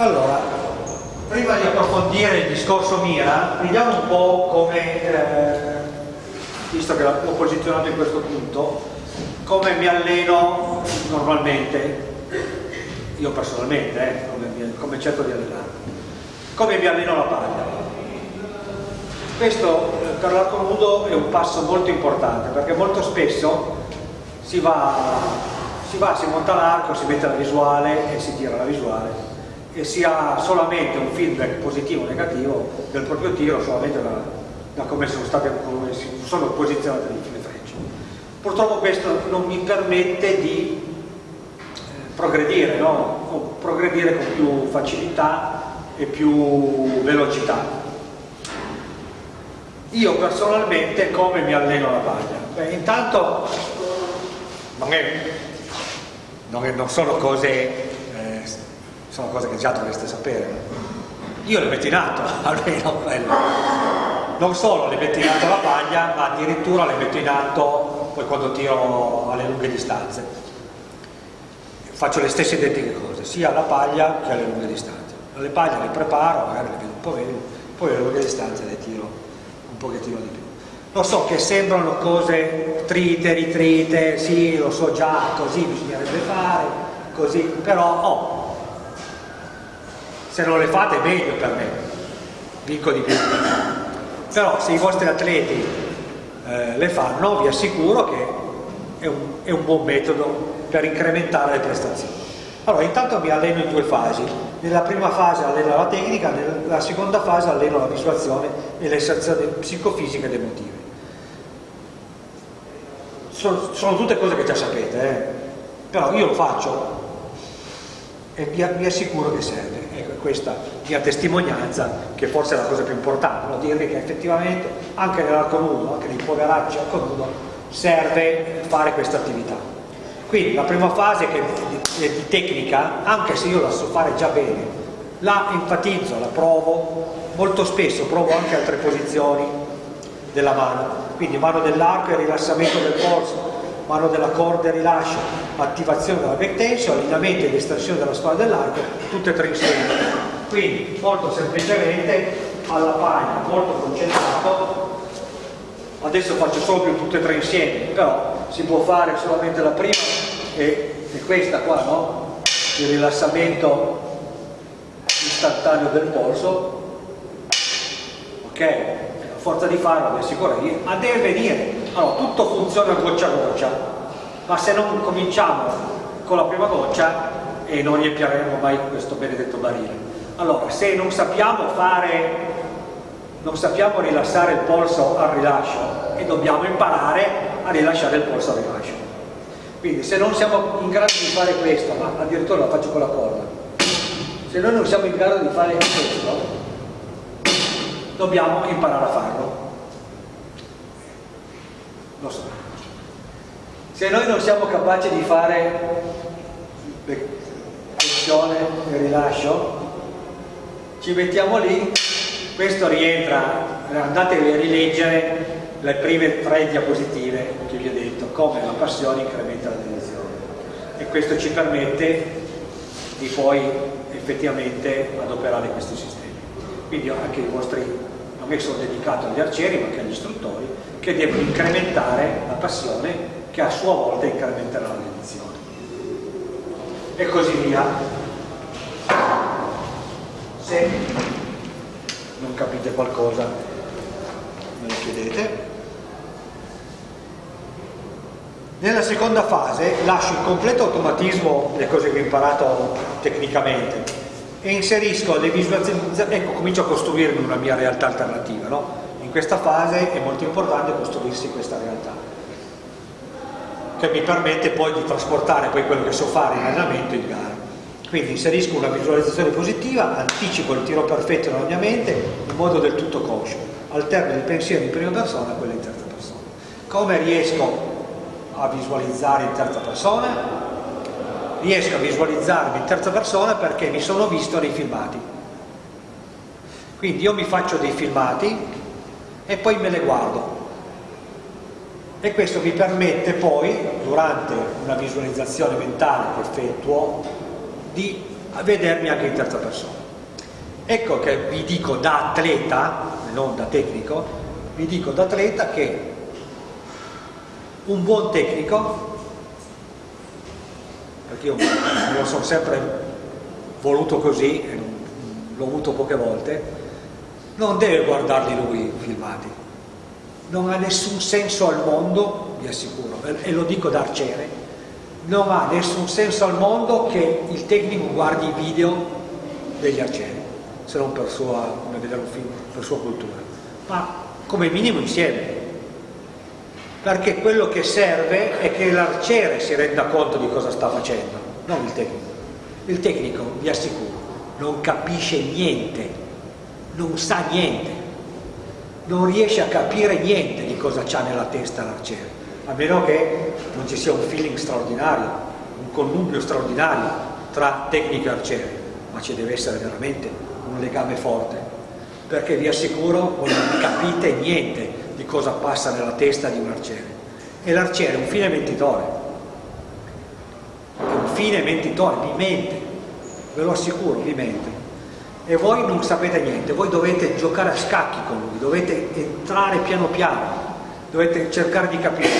Allora, prima di approfondire il discorso Mira, vediamo un po' come, eh, visto che l'ho posizionato in questo punto, come mi alleno normalmente, io personalmente, eh, come, come cerco di allenare, come mi alleno la paglia. Questo eh, per l'arco nudo è un passo molto importante perché molto spesso si va, si, va, si monta l'arco, si mette la visuale e si tira la visuale e si ha solamente un feedback positivo o negativo del proprio tiro solamente da, da come, sono state, come sono posizionate le frecce. Purtroppo questo non mi permette di eh, progredire, no? progredire con più facilità e più velocità. Io personalmente come mi alleno la paglia? Beh, intanto non, è, non, è, non sono cose sono cose che già dovreste sapere. Io le metto in atto, almeno quello. Non solo le metto in atto la paglia, ma addirittura le metto in atto poi quando tiro alle lunghe distanze. Faccio le stesse identiche cose, sia alla paglia che alle lunghe distanze. Le paglie le preparo, magari le vedo un po' meglio, poi alle lunghe distanze le tiro un pochettino di più. Lo so che sembrano cose trite, ritrite, sì, lo so già, così bisognerebbe fare, così, però oh, se non le fate meglio per me. Vinco di più. Però se i vostri atleti eh, le fanno vi assicuro che è un, è un buon metodo per incrementare le prestazioni. Allora intanto mi alleno in due fasi. Nella prima fase alleno la tecnica nella seconda fase alleno la visuazione e le sensazioni psicofisiche ed emotive. Sono, sono, tutte cose che già sapete eh? però io lo faccio e vi, vi assicuro che serve questa mia testimonianza che forse è la cosa più importante, no? dirvi che effettivamente anche nell'arco nudo, anche nei poveracci arco nudo serve fare questa attività. Quindi la prima fase che è di tecnica, anche se io la so fare già bene, la enfatizzo, la provo, molto spesso provo anche altre posizioni della mano, quindi mano dell'arco e rilassamento del polso, mano della corda e rilascio, attivazione della back tension, allineamento ed estensione della spalla dell'arco, tutte e tre insieme. Quindi molto semplicemente alla paglia, molto concentrato, adesso faccio solo più tutte e tre insieme, però si può fare solamente la prima e, e questa qua, no? Il rilassamento istantaneo del polso, ok? A forza di farlo, vi assicuro, a deve venire allora, tutto funziona goccia a goccia, ma se non cominciamo con la prima goccia e non riempiremo mai questo benedetto barile. Allora, se non sappiamo fare, non sappiamo rilassare il polso al rilascio e dobbiamo imparare a rilasciare il polso al rilascio. Quindi se non siamo in grado di fare questo, ma addirittura lo faccio con la corda, se noi non siamo in grado di fare questo, dobbiamo imparare a farlo lo so. Se noi non siamo capaci di fare tensione e rilascio, ci mettiamo lì, questo rientra, andate a rileggere le prime tre diapositive che vi ho detto, come la passione incrementa la direzione e questo ci permette di poi effettivamente adoperare questi sistemi. Quindi anche i vostri, non è solo dedicato agli arcieri ma anche agli istruttori, che deve incrementare la passione che a sua volta incrementerà la dedizione e così via. Se non capite qualcosa me lo chiedete. Nella seconda fase lascio il completo automatismo delle cose che ho imparato tecnicamente e inserisco le visualizzazioni ecco comincio a costruirmi una mia realtà alternativa no? in questa fase è molto importante costruirsi questa realtà che mi permette poi di trasportare poi quello che so fare in allenamento in gara. Quindi inserisco una visualizzazione positiva anticipo il tiro perfetto nella mia mente in modo del tutto conscio. Alterno il pensiero in prima persona a quello in terza persona. Come riesco a visualizzare in terza persona? riesco a visualizzarmi in terza persona perché mi sono visto nei filmati. Quindi io mi faccio dei filmati e poi me le guardo e questo mi permette poi durante una visualizzazione mentale che effettuo di vedermi anche in terza persona. Ecco che vi dico da atleta, non da tecnico, vi dico da atleta che un buon tecnico, perché io me lo sono sempre voluto così, l'ho avuto poche volte, non deve guardarli lui filmati, non ha nessun senso al mondo, vi assicuro, e lo dico da arciere, non ha nessun senso al mondo che il tecnico guardi i video degli arcieri, se non per sua, come vedere un film, per sua cultura, ma come minimo insieme, perché quello che serve è che l'arciere si renda conto di cosa sta facendo, non il tecnico. Il tecnico, vi assicuro, non capisce niente, non sa niente, non riesce a capire niente di cosa c'ha nella testa l'arciere, a meno che non ci sia un feeling straordinario, un connubio straordinario tra tecnico e arciere, ma ci deve essere veramente un legame forte, perché vi assicuro voi non capite niente di cosa passa nella testa di un arciere. E l'arciere è un fine mentitore, è un fine mentitore, vi mente, ve lo assicuro, vi mente. E voi non sapete niente, voi dovete giocare a scacchi con lui, dovete entrare piano piano, dovete cercare di capire.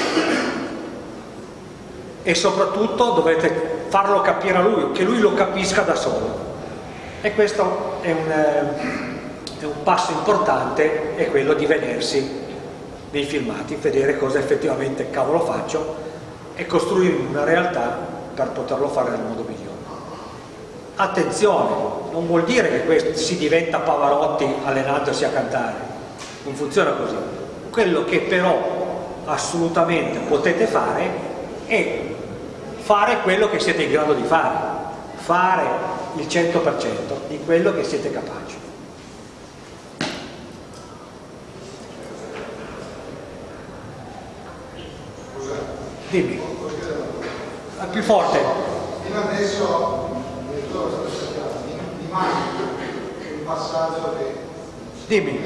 E soprattutto dovete farlo capire a lui, che lui lo capisca da solo. E questo è un, è un passo importante, è quello di vedersi nei filmati, vedere cosa effettivamente cavolo faccio e costruire una realtà per poterlo fare nel modo migliore. Attenzione, non vuol dire che questo, si diventa Pavarotti allenandosi a cantare, non funziona così. Quello che però assolutamente potete fare è fare quello che siete in grado di fare, fare il 100% di quello che siete capaci. Dimmi. Più forte. Fino adesso immagino un passaggio che Dimmi.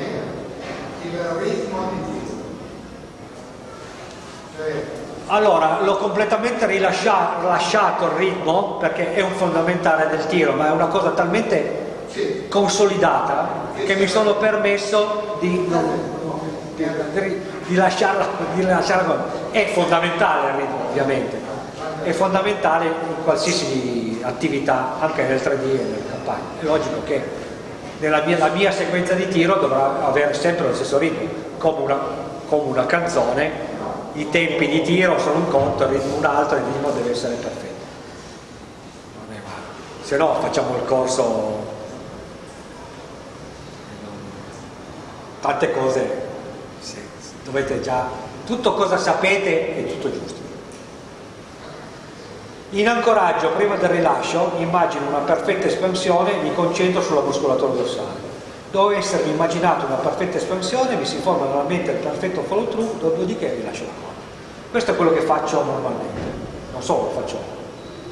il ritmo di Dio. Cioè, Allora, l'ho completamente rilasciato il ritmo perché è un fondamentale del tiro, ma è una cosa talmente sì, consolidata che mi sono permesso di, di, di, di lasciarla, lasciarla. È fondamentale il ritmo, ovviamente, è fondamentale in qualsiasi attività, anche nel 3D e nelle campagne. È logico che nella mia, la mia sequenza di tiro dovrà avere sempre lo stesso ritmo, come una, come una canzone i tempi di tiro sono un conto, il ritmo un altro, il ritmo deve essere perfetto. Se no facciamo il corso, tante cose, dovete già, tutto cosa sapete è tutto giusto. In ancoraggio, prima del rilascio, immagino una perfetta espansione e mi concentro sulla muscolatura dorsale. Dopo essermi immaginato una perfetta espansione, mi si forma nella mente il perfetto follow through, dopodiché rilascio la corda. Questo è quello che faccio normalmente, non solo lo faccio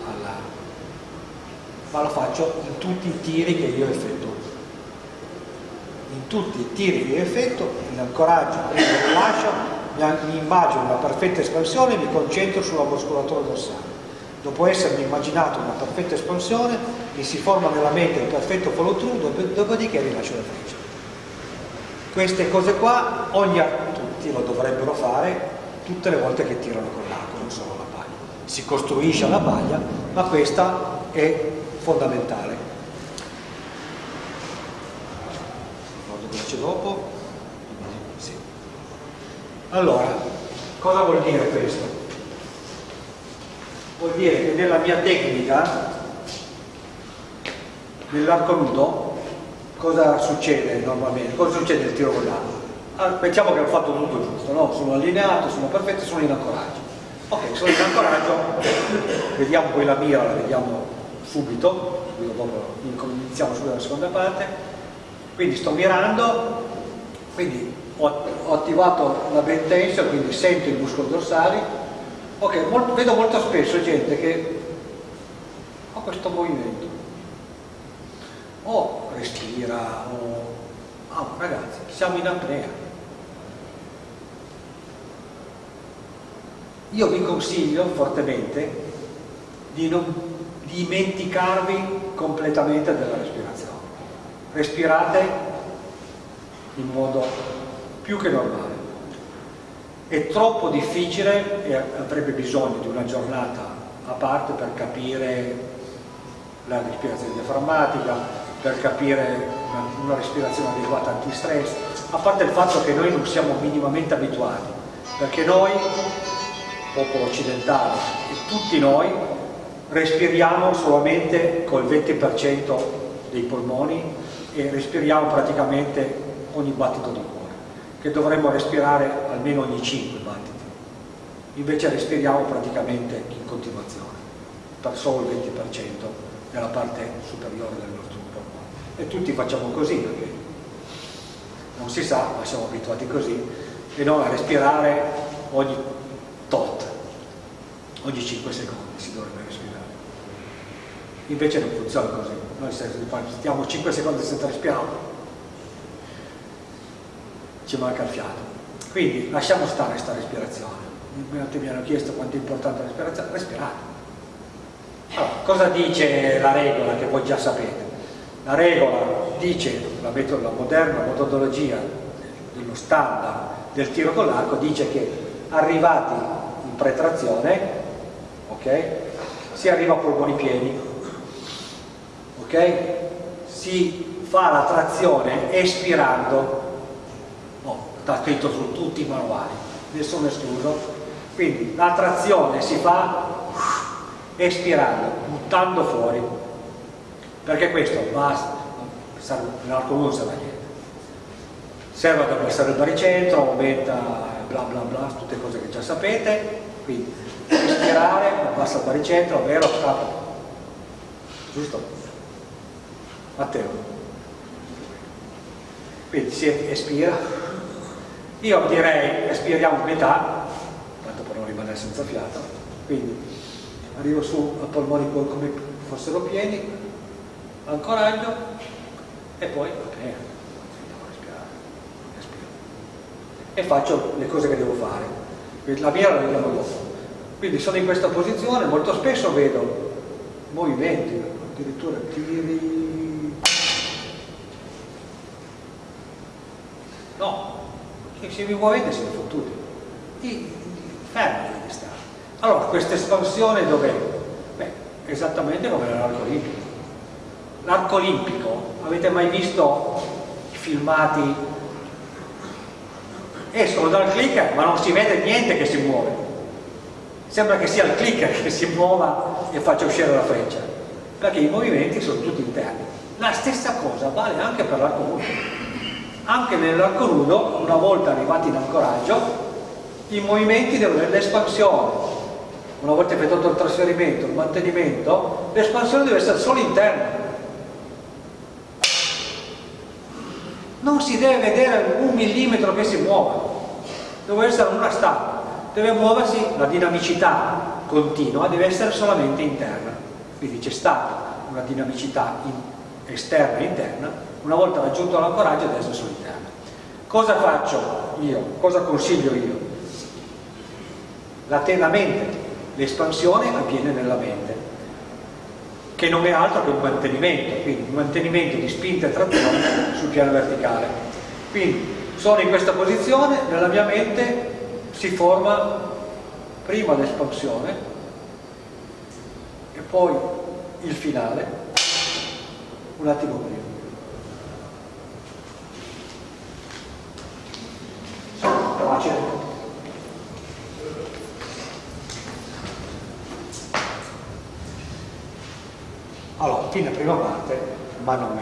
alla, ma lo faccio in tutti i tiri che io effettuo. In tutti i tiri che io effettuo, in ancoraggio, prima del rilascio, mi immagino una perfetta espansione e mi concentro sulla muscolatura dorsale. Dopo essermi immaginato una perfetta espansione, mi si forma nella mente il perfetto follow through, dopodiché rilascio la freccia. Queste cose qua, ogni, tutti lo dovrebbero fare tutte le volte che tirano con l'arco, non solo la paglia. Si costruisce la paglia, ma questa è fondamentale. C'è dopo? Sì. Allora, cosa vuol dire questo? Vuol dire che nella mia tecnica, nell'arco nudo, cosa succede normalmente? Cosa succede nel tiro con l'arco? Allora, pensiamo che ho fatto tutto giusto, no? sono allineato, sono perfetto, sono in ancoraggio. Ok, sono in ancoraggio, vediamo poi la mira, la vediamo subito, iniziamo subito la seconda parte. Quindi sto mirando, quindi ho, ho attivato la band tension, quindi sento i muscoli dorsali. Ok, molto, vedo molto spesso gente che ha questo movimento. O respira, o... Ah, ragazzi, siamo in apnea. io vi consiglio fortemente di non dimenticarvi completamente della respirazione. Respirate in modo più che normale. È troppo difficile e avrebbe bisogno di una giornata a parte per capire la respirazione diaframmatica, per capire una, una respirazione adeguata antistress, a parte il fatto che noi non siamo minimamente abituati, perché noi, popolo occidentale e tutti noi, respiriamo solamente col 20% dei polmoni e respiriamo praticamente ogni battito di cuore, che dovremmo respirare almeno ogni 5 battiti. Invece respiriamo praticamente in continuazione, per solo il 20% nella parte superiore del nostro polmone. E tutti facciamo così perché non si sa, ma siamo abituati così, e non a respirare ogni tot, ogni 5 secondi si dovrebbe respirare. Invece non funziona così, noi stiamo 5 secondi senza respirare, ci manca il fiato. Quindi lasciamo stare questa respirazione. Mi hanno chiesto quanto è importante la respirazione, respirate. Allora, cosa dice la regola che voi già sapete? La regola dice, la, metodo, la moderna metodologia dello standard del tiro con l'arco dice che arrivati in pretrazione, ok? Si arriva a polmoni pieni, ok? Si fa la trazione espirando sta scritto su tutti i manuali, nessuno escluso. Quindi la trazione si fa espirando, buttando fuori, perché questo va, nell'arco non serve a niente. Serve ad abbassare il baricentro, aumenta bla bla bla, tutte cose che già sapete, quindi espirare, abbassa il baricentro, vero, scappa. Giusto? Matteo. Quindi si espira, io direi espiriamo metà, tanto per non rimanere senza fiato, quindi arrivo su a polmoni come fossero pieni, ancoraggio e poi ok, respirare, respiro. E faccio le cose che devo fare. La mia la vediamo dopo. Quindi sono in questa posizione, molto spesso vedo movimenti, addirittura tiri... No, che se vi muovete siete fottuti. Fermi di stare. Allora, questa espansione dov'è? Beh, esattamente come nell'arco olimpico. L'arco olimpico, avete mai visto i filmati? Escono dal clicker ma non si vede niente che si muove. Sembra che sia il clicker che si muova e faccia uscire la freccia, perché i movimenti sono tutti interni. La stessa cosa vale anche per l'arco olimpico anche nell'arco nudo, una volta arrivati in ancoraggio, i movimenti devono avere l'espansione. Una volta effettuato il trasferimento, il mantenimento, l'espansione deve essere solo interna. Non si deve vedere un millimetro che si muova, deve essere una stampa, deve muoversi, la dinamicità continua deve essere solamente interna. Quindi c'è stata una dinamicità esterna e interna, una volta raggiunto l'ancoraggio adesso sono interna. Cosa faccio io? Cosa consiglio io? La, la mente, l'espansione avviene nella mente, che non è altro che un mantenimento, quindi un mantenimento di spinta e trazione sul piano verticale. Quindi sono in questa posizione, nella mia mente si forma prima l'espansione e poi il finale, un attimo prima. facile. Allora, fine prima parte, ma non fine.